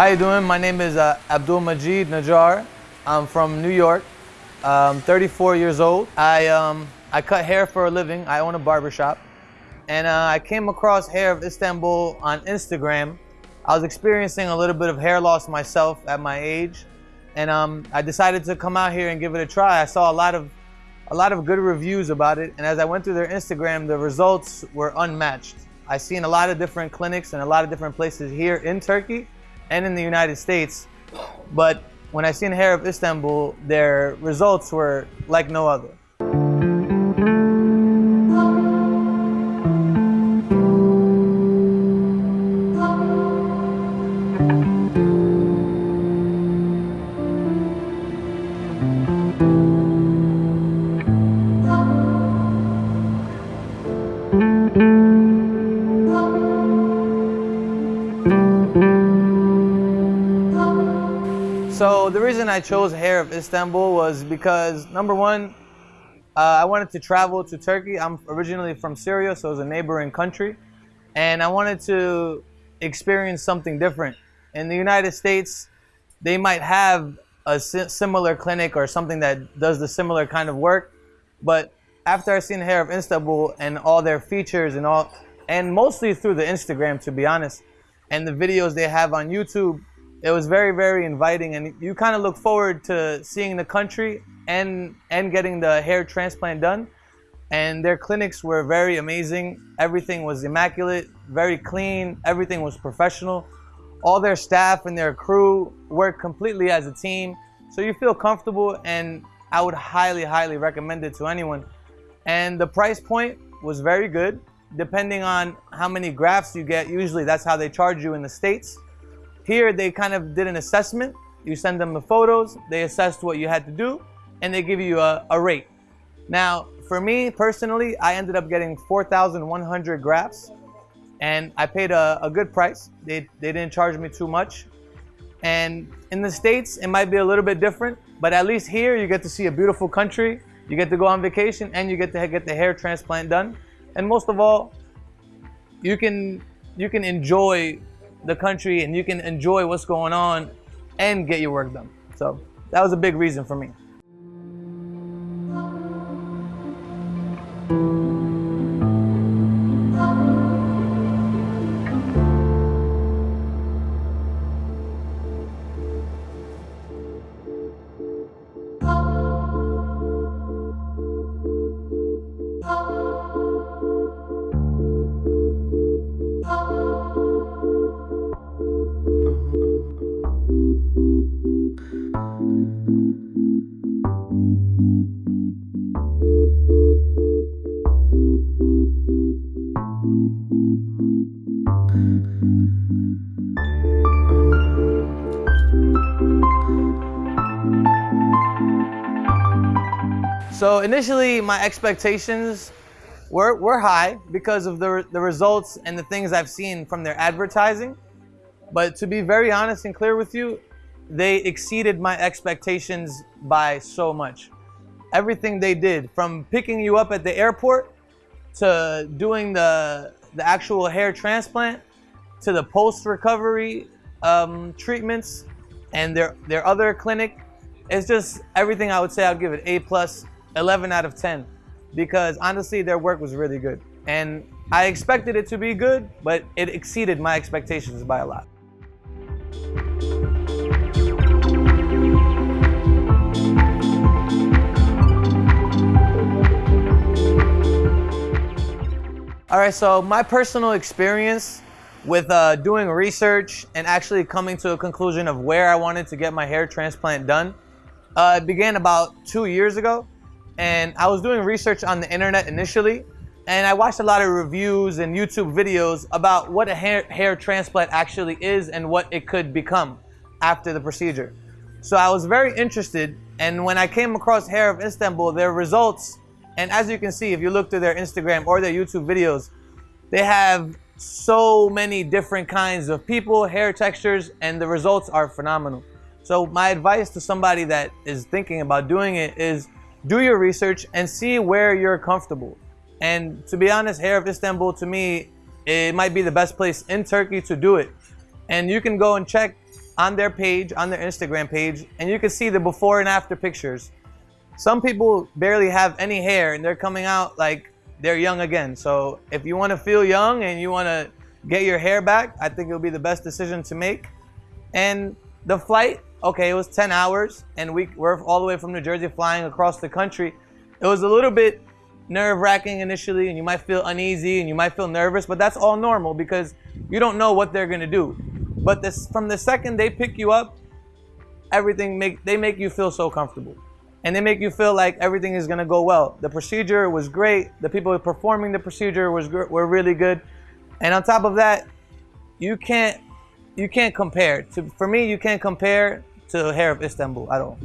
How you doing? My name is uh, Abdul Majid Najjar. I'm from New York. I'm 34 years old. I, um, I cut hair for a living. I own a barbershop. And uh, I came across Hair of Istanbul on Instagram. I was experiencing a little bit of hair loss myself at my age. And um, I decided to come out here and give it a try. I saw a lot of a lot of good reviews about it. And as I went through their Instagram, the results were unmatched. I've seen a lot of different clinics and a lot of different places here in Turkey and in the United States. But when I seen Hair of Istanbul, their results were like no other. So the reason I chose Hair of Istanbul was because number one, uh, I wanted to travel to Turkey. I'm originally from Syria, so it's a neighboring country, and I wanted to experience something different. In the United States, they might have a similar clinic or something that does the similar kind of work, but after I seen Hair of Istanbul and all their features and all, and mostly through the Instagram, to be honest, and the videos they have on YouTube, it was very very inviting and you kind of look forward to seeing the country and and getting the hair transplant done. And their clinics were very amazing. Everything was immaculate very clean everything was professional. All their staff and their crew work completely as a team. So you feel comfortable and i would highly highly recommend it to anyone. And the price point was very good. Depending on how many grafts you get usually that's how they charge you in the states here they kind of did an assessment. You send them the photos, they assessed what you had to do, and they give you a, a rate. Now, for me personally, I ended up getting 4,100 grafts and I paid a, a good price. They, they didn't charge me too much. And in the States, it might be a little bit different, but at least here you get to see a beautiful country, you get to go on vacation, and you get to get the hair transplant done. And most of all, you can you can enjoy the country and you can enjoy what's going on and get your work done. So that was a big reason for me. So initially, my expectations were, were high because of the, the results and the things I've seen from their advertising. But to be very honest and clear with you, they exceeded my expectations by so much. Everything they did, from picking you up at the airport to doing the, the actual hair transplant to the post-recovery um, treatments and their, their other clinic, it's just everything I would say I'd give it A plus 11 out of 10 because honestly their work was really good and I expected it to be good but it exceeded my expectations by a lot. All right, so my personal experience with uh, doing research and actually coming to a conclusion of where I wanted to get my hair transplant done uh, it began about two years ago and I was doing research on the internet initially and I watched a lot of reviews and YouTube videos about what a hair, hair transplant actually is and what it could become after the procedure. So I was very interested and when I came across Hair of Istanbul, their results, and as you can see if you look through their Instagram or their YouTube videos, they have so many different kinds of people, hair textures, and the results are phenomenal. So my advice to somebody that is thinking about doing it is do your research and see where you're comfortable. And to be honest, Hair of Istanbul to me, it might be the best place in Turkey to do it. And you can go and check on their page, on their Instagram page, and you can see the before and after pictures. Some people barely have any hair and they're coming out like they're young again. So if you want to feel young and you want to get your hair back, I think it'll be the best decision to make. And the flight, okay, it was 10 hours and we were all the way from New Jersey flying across the country. It was a little bit nerve wracking initially and you might feel uneasy and you might feel nervous, but that's all normal because you don't know what they're going to do. But this, from the second they pick you up, everything make they make you feel so comfortable and they make you feel like everything is going to go well. The procedure was great. The people performing the procedure was were really good. And on top of that, you can't you can't compare. To, for me, you can't compare to Hair of Istanbul at all.